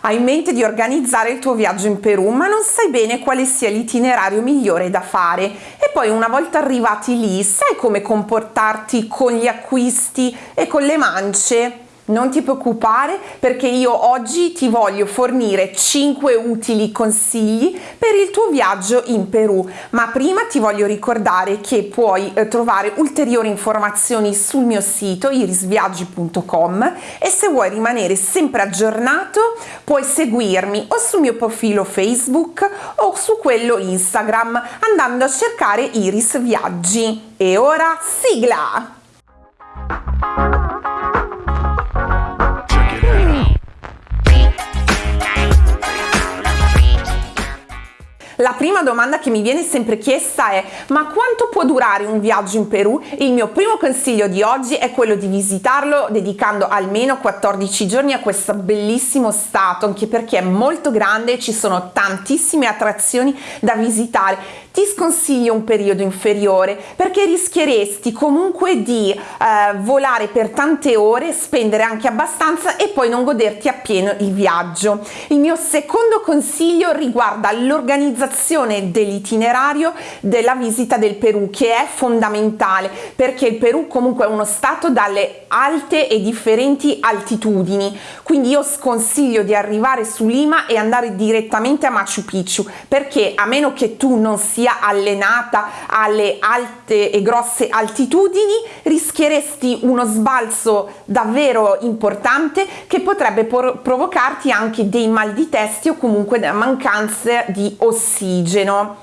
Hai in mente di organizzare il tuo viaggio in Perù, ma non sai bene quale sia l'itinerario migliore da fare. E poi una volta arrivati lì, sai come comportarti con gli acquisti e con le mance? Non ti preoccupare perché io oggi ti voglio fornire 5 utili consigli per il tuo viaggio in Perù, ma prima ti voglio ricordare che puoi eh, trovare ulteriori informazioni sul mio sito irisviaggi.com e se vuoi rimanere sempre aggiornato puoi seguirmi o sul mio profilo Facebook o su quello Instagram andando a cercare Iris Viaggi. E ora sigla! La prima domanda che mi viene sempre chiesta è ma quanto può durare un viaggio in Perù? Il mio primo consiglio di oggi è quello di visitarlo dedicando almeno 14 giorni a questo bellissimo stato anche perché è molto grande e ci sono tantissime attrazioni da visitare ti sconsiglio un periodo inferiore perché rischieresti comunque di eh, volare per tante ore, spendere anche abbastanza e poi non goderti appieno il viaggio. Il mio secondo consiglio riguarda l'organizzazione dell'itinerario della visita del Perù che è fondamentale perché il Perù comunque è uno stato dalle alte e differenti altitudini quindi io sconsiglio di arrivare su Lima e andare direttamente a Machu Picchu perché a meno che tu non sia allenata alle alte e grosse altitudini rischieresti uno sbalzo davvero importante che potrebbe provocarti anche dei mal di testi o comunque mancanza di ossigeno ossigeno.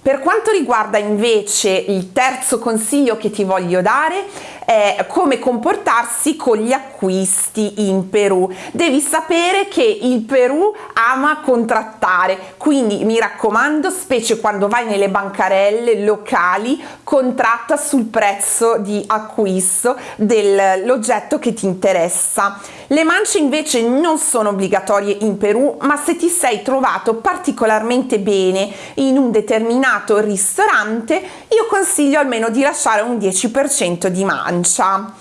Per quanto riguarda invece il terzo consiglio che ti voglio dare è come comportarsi con gli acquisti in Perù. Devi sapere che il Perù ama contrattare, quindi mi raccomando, specie quando vai nelle bancarelle locali, contratta sul prezzo di acquisto dell'oggetto che ti interessa. Le mance invece non sono obbligatorie in Perù, ma se ti sei trovato particolarmente bene in un determinato ristorante, io consiglio almeno di lasciare un 10% di mancia.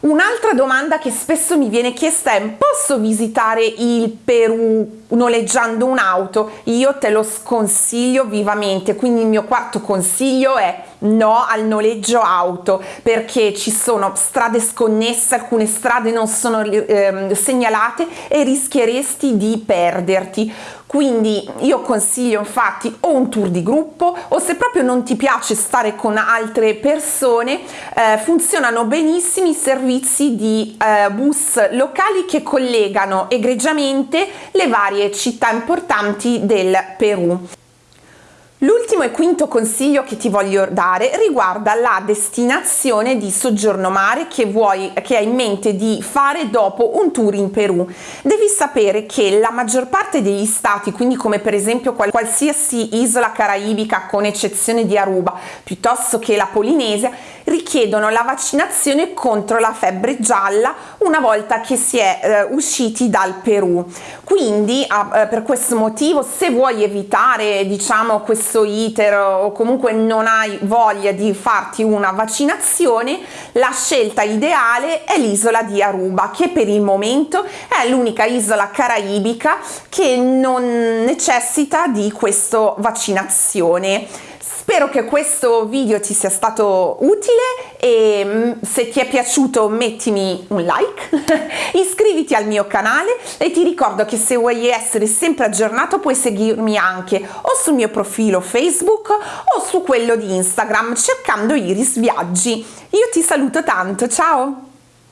Un'altra domanda che spesso mi viene chiesta è posso visitare il Perù noleggiando un'auto? Io te lo sconsiglio vivamente, quindi il mio quarto consiglio è no al noleggio auto perché ci sono strade sconnesse, alcune strade non sono eh, segnalate e rischieresti di perderti. Quindi io consiglio infatti o un tour di gruppo o se proprio non ti piace stare con altre persone eh, funzionano benissimo i servizi di eh, bus locali che collegano egregiamente le varie città importanti del Perù L'ultimo e quinto consiglio che ti voglio dare riguarda la destinazione di soggiorno mare che vuoi che hai in mente di fare dopo un tour in Perù. Devi sapere che la maggior parte degli stati, quindi come per esempio qualsiasi isola caraibica con eccezione di Aruba, piuttosto che la Polinesia, richiedono la vaccinazione contro la febbre gialla una volta che si è eh, usciti dal Perù. Quindi eh, per questo motivo se vuoi evitare diciamo questo questo iter o comunque non hai voglia di farti una vaccinazione, la scelta ideale è l'isola di Aruba che per il momento è l'unica isola caraibica che non necessita di questa vaccinazione. Spero che questo video ti sia stato utile e mm, se ti è piaciuto mettimi un like, iscriviti al mio canale e ti ricordo che se vuoi essere sempre aggiornato puoi seguirmi anche o sul mio profilo Facebook o su quello di Instagram cercando Iris Viaggi. Io ti saluto tanto, ciao!